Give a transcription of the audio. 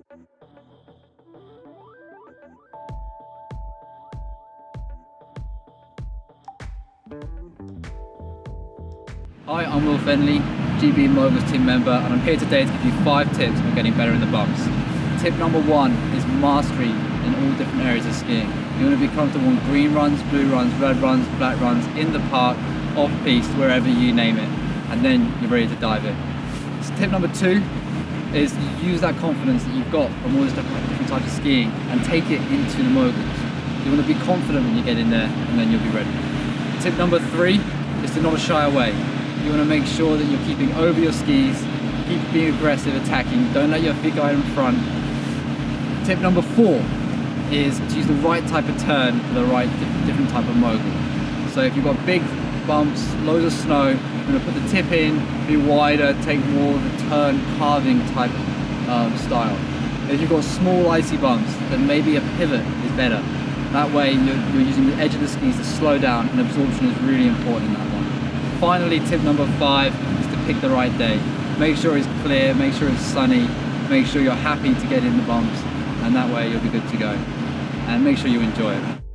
Hi, I'm Will Feneley, GB Moguls team member, and I'm here today to give you five tips on getting better in the bumps. Tip number one is mastery in all different areas of skiing. You want to be comfortable on green runs, blue runs, red runs, black runs, in the park, off piste, wherever you name it, and then you're ready to dive in. So tip number two is use that confidence that you've got from all these different, different types of skiing and take it into the moguls. You want to be confident when you get in there, and then you'll be ready. Tip number three is to not shy away. You want to make sure that you're keeping over your skis, keep being aggressive, attacking, don't let your feet go in front. Tip number four is to use the right type of turn for the right different type of mogul. So if you've got big bumps, loads of snow, going to put the tip in, be wider, take more of a turn carving type um, style. If you've got small icy bumps, then maybe a pivot is better. That way you're, you're using the edge of the skis to slow down and absorption is really important in that one. Finally, tip number five is to pick the right day. Make sure it's clear, make sure it's sunny, make sure you're happy to get in the bumps, and that way you'll be good to go. And make sure you enjoy it.